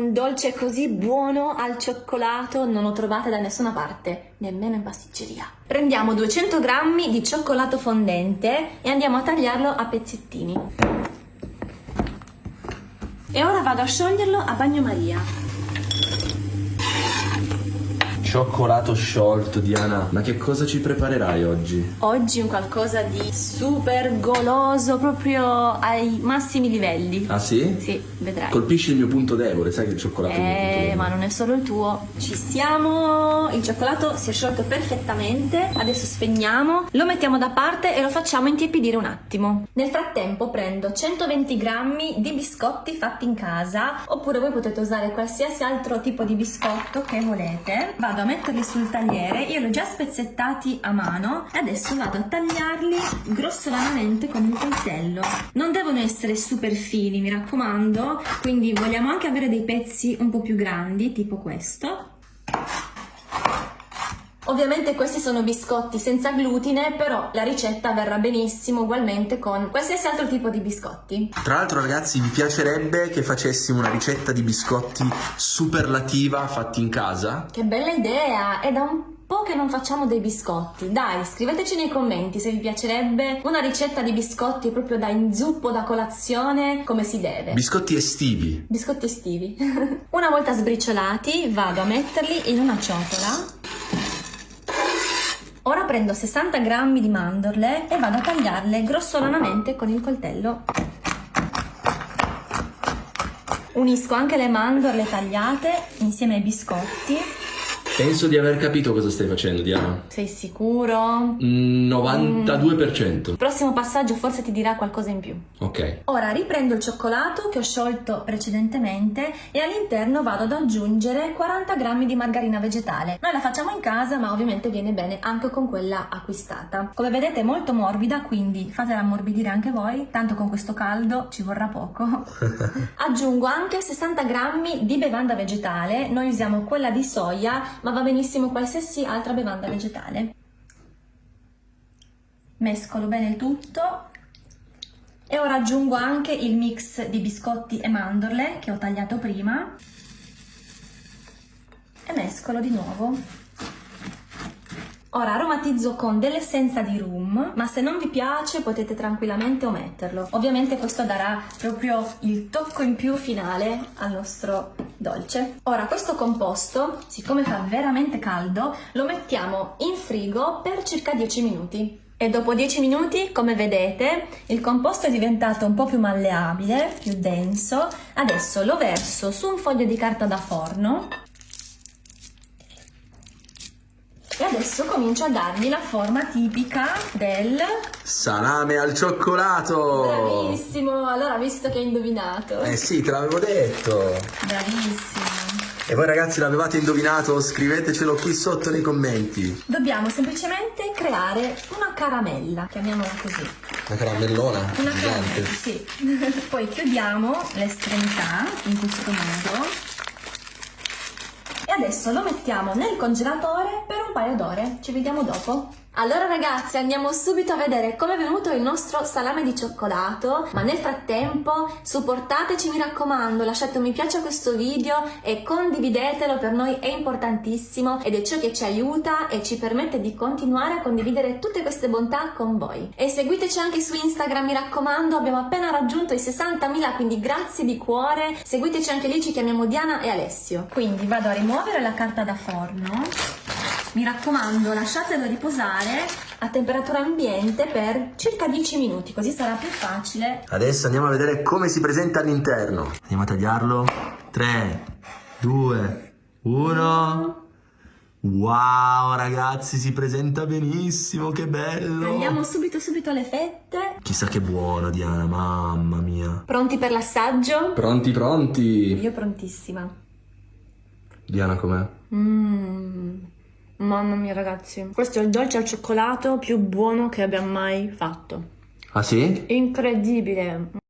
Un dolce così buono al cioccolato non lo trovate da nessuna parte, nemmeno in pasticceria. Prendiamo 200 g di cioccolato fondente e andiamo a tagliarlo a pezzettini. E ora vado a scioglierlo a bagnomaria. Cioccolato sciolto, Diana. Ma che cosa ci preparerai oggi? Oggi un qualcosa di super goloso, proprio ai massimi livelli. Ah sì? Sì, vedrai. Colpisci il mio punto debole, sai che il cioccolato è il mio punto Eh, debole. ma non è solo il tuo. Ci siamo. Il cioccolato si è sciolto perfettamente. Adesso spegniamo, lo mettiamo da parte e lo facciamo intiepidire un attimo. Nel frattempo prendo 120 grammi di biscotti fatti in casa, oppure voi potete usare qualsiasi altro tipo di biscotto che volete. Vado a metterli sul tagliere, io li ho già spezzettati a mano e adesso vado a tagliarli grossolanamente con un coltello. Non devono essere super fini, mi raccomando, quindi vogliamo anche avere dei pezzi un po' più grandi, tipo questo. Ovviamente questi sono biscotti senza glutine, però la ricetta verrà benissimo ugualmente con qualsiasi altro tipo di biscotti. Tra l'altro ragazzi vi piacerebbe che facessimo una ricetta di biscotti superlativa fatti in casa? Che bella idea! È da un po' che non facciamo dei biscotti. Dai, scriveteci nei commenti se vi piacerebbe una ricetta di biscotti proprio da inzuppo, da colazione, come si deve. Biscotti estivi. Biscotti estivi. una volta sbriciolati vado a metterli in una ciotola. Ora prendo 60 g di mandorle e vado a tagliarle grossolanamente con il coltello. Unisco anche le mandorle tagliate insieme ai biscotti. Penso di aver capito cosa stai facendo, Diana. Sei sicuro? Mm, 92%. Il prossimo passaggio forse ti dirà qualcosa in più. Ok. Ora riprendo il cioccolato che ho sciolto precedentemente e all'interno vado ad aggiungere 40 g di margarina vegetale. Noi la facciamo in casa ma ovviamente viene bene anche con quella acquistata. Come vedete è molto morbida quindi fatela ammorbidire anche voi, tanto con questo caldo ci vorrà poco. Aggiungo anche 60 g di bevanda vegetale, noi usiamo quella di soia ma va benissimo qualsiasi altra bevanda vegetale. Mescolo bene il tutto e ora aggiungo anche il mix di biscotti e mandorle che ho tagliato prima e mescolo di nuovo. Ora aromatizzo con dell'essenza di rum, ma se non vi piace potete tranquillamente ometterlo. Ovviamente questo darà proprio il tocco in più finale al nostro dolce. Ora questo composto, siccome fa veramente caldo, lo mettiamo in frigo per circa 10 minuti. E dopo 10 minuti, come vedete, il composto è diventato un po' più malleabile, più denso. Adesso lo verso su un foglio di carta da forno e adesso comincio a dargli la forma tipica del... Salame al cioccolato! Bravissimo! Allora, visto che hai indovinato. Eh sì, te l'avevo detto. Bravissimo! E voi ragazzi l'avevate indovinato? Scrivetecelo qui sotto nei commenti. Dobbiamo semplicemente creare una caramella, chiamiamola così. Una caramellona Una caramella, sì. Poi chiudiamo l'estremità in questo modo. E adesso lo mettiamo nel congelatore per un paio d'ore. Ci vediamo dopo. Allora ragazzi andiamo subito a vedere come è venuto il nostro salame di cioccolato ma nel frattempo supportateci mi raccomando lasciate un mi piace a questo video e condividetelo per noi è importantissimo ed è ciò che ci aiuta e ci permette di continuare a condividere tutte queste bontà con voi. E seguiteci anche su Instagram mi raccomando abbiamo appena raggiunto i 60.000 quindi grazie di cuore. Seguiteci anche lì ci chiamiamo Diana e Alessio. Quindi vado a rimuovere la carta da forno mi raccomando, lasciatelo riposare a temperatura ambiente per circa 10 minuti, così sarà più facile. Adesso andiamo a vedere come si presenta all'interno. Andiamo a tagliarlo. 3, 2, 1. Wow ragazzi, si presenta benissimo, che bello. Tagliamo subito subito le fette. Chissà che buono Diana, mamma mia. Pronti per l'assaggio? Pronti, pronti. Io prontissima. Diana com'è? Mmm. Mamma mia ragazzi, questo è il dolce al cioccolato più buono che abbia mai fatto. Ah sì? Incredibile.